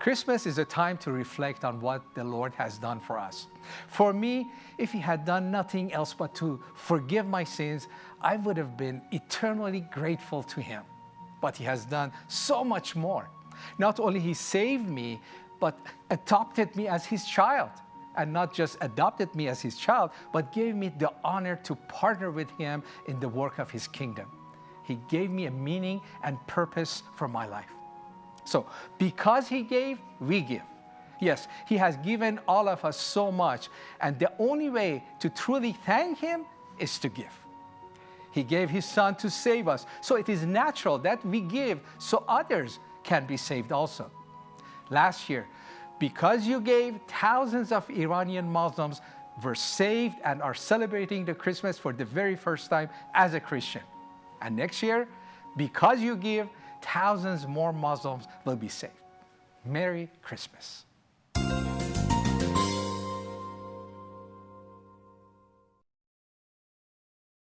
Christmas is a time to reflect on what the Lord has done for us. For me, if He had done nothing else but to forgive my sins, I would have been eternally grateful to Him. But He has done so much more. Not only He saved me, but adopted me as His child. And not just adopted me as His child, but gave me the honor to partner with Him in the work of His kingdom. He gave me a meaning and purpose for my life. So because he gave, we give. Yes, he has given all of us so much, and the only way to truly thank him is to give. He gave his son to save us, so it is natural that we give so others can be saved also. Last year, because you gave, thousands of Iranian Muslims were saved and are celebrating the Christmas for the very first time as a Christian. And next year, because you give, thousands more Muslims will be saved. Merry Christmas.